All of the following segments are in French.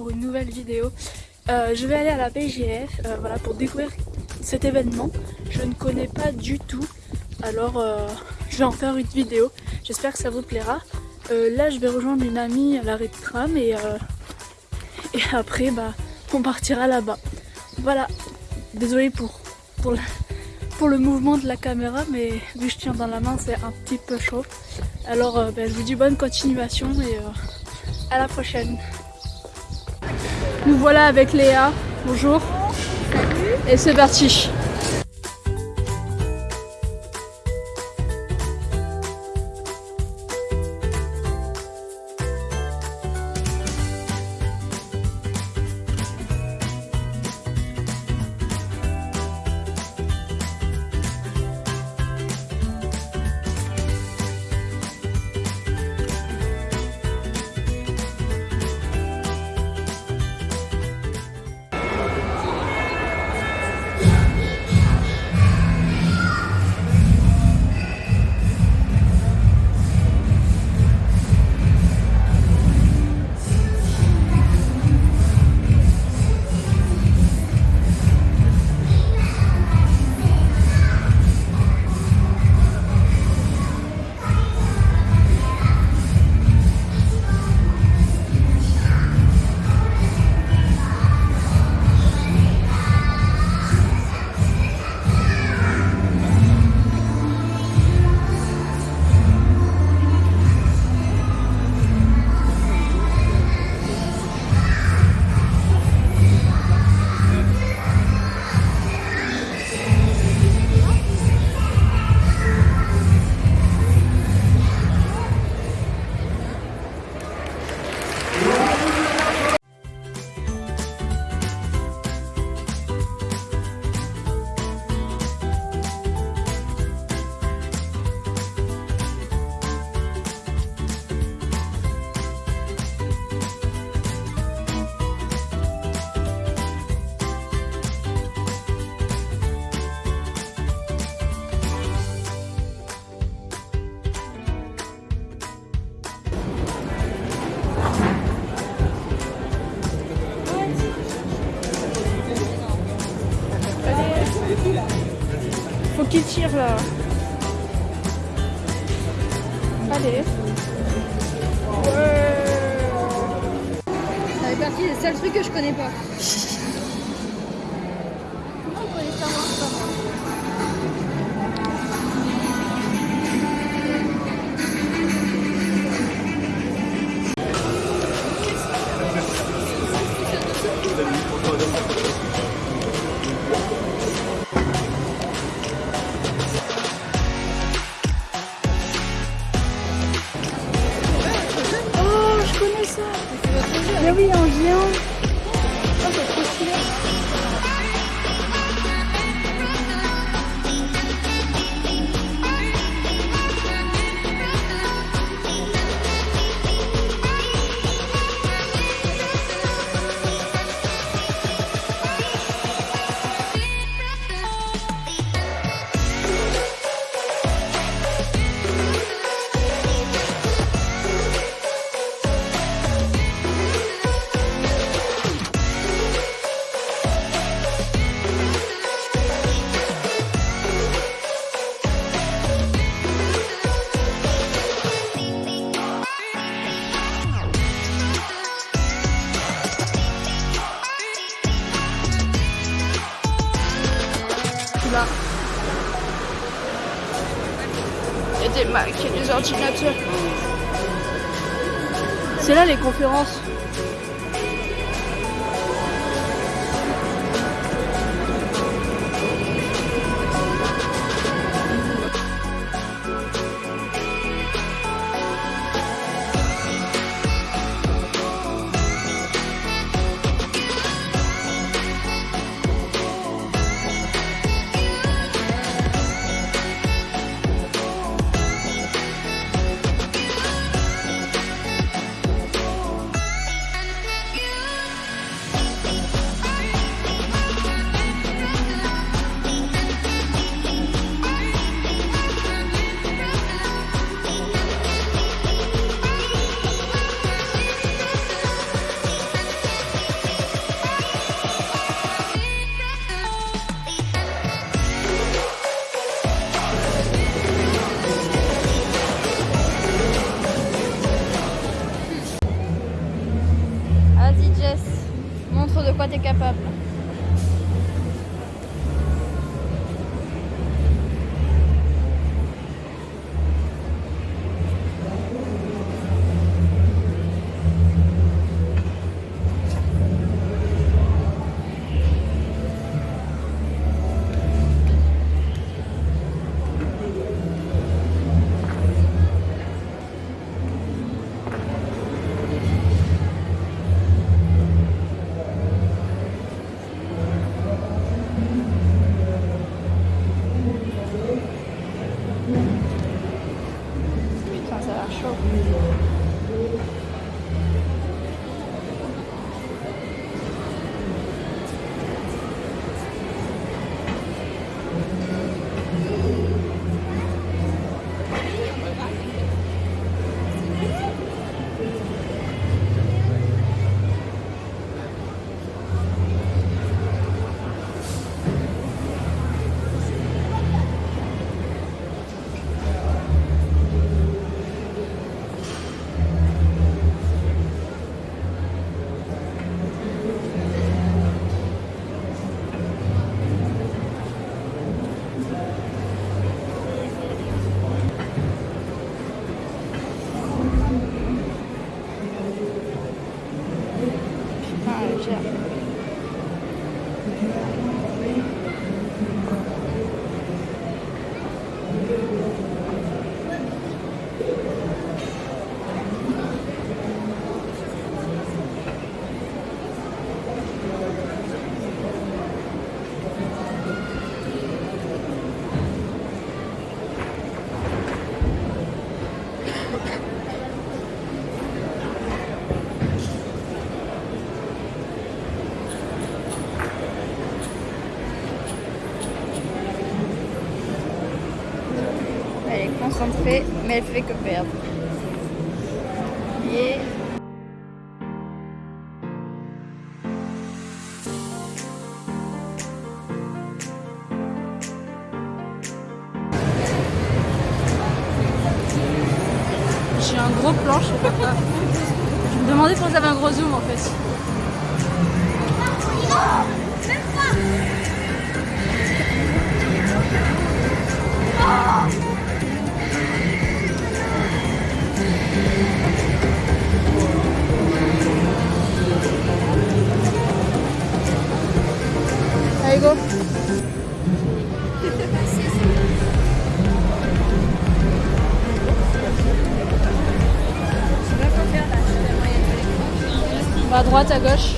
pour une nouvelle vidéo. Euh, je vais aller à la BGF euh, voilà, pour découvrir cet événement. Je ne connais pas du tout, alors euh, je vais en faire une vidéo. J'espère que ça vous plaira. là je vais rejoindre une amie à l'arrêt de tram et, et après bah, on partira là-bas. Voilà, désolé pour, pour, pour le mouvement de la caméra mais vu que je tiens dans la main c'est un petit peu chaud. Alors bah, je vous dis bonne continuation et à la prochaine. Nous voilà avec Léa. Bonjour. Salut. Et c'est parti. Là. Allez. Ouais. Ça fait partie des seuls trucs que je connais pas. Comment on connaît ça moi Là. Il y des Macs, des ordinateurs. C'est là les conférences. Quoi t'es capable. 哦 Elle est concentrée, mais elle fait que perdre. J'ai un gros plan, je sais pas quoi. Je me demandais pourquoi j'avais un gros zoom en fait. Go On va à droite, à gauche.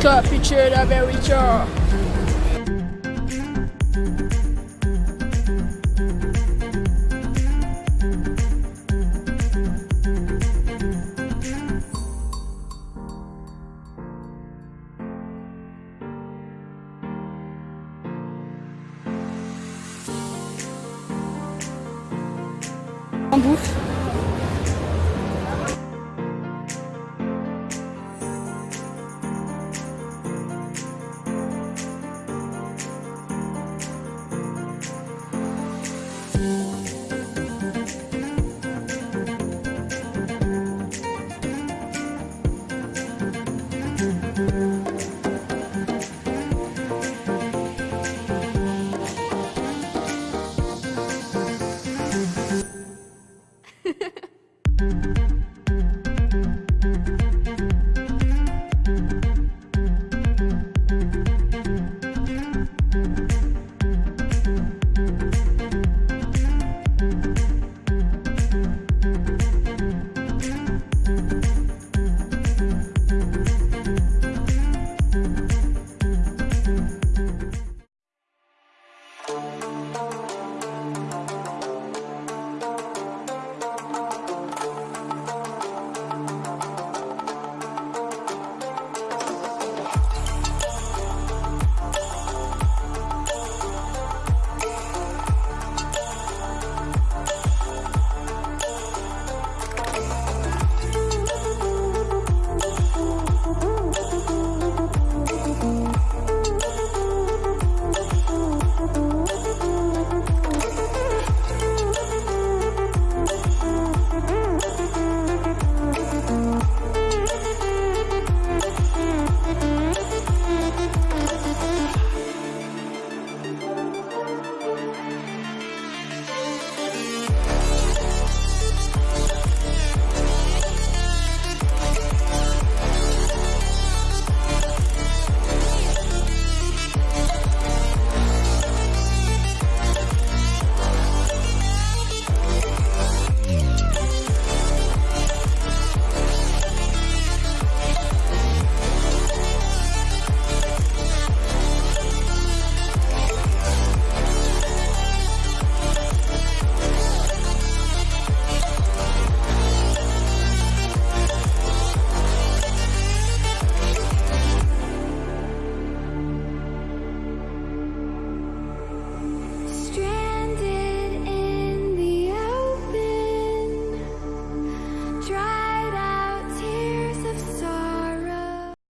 Cappuccino America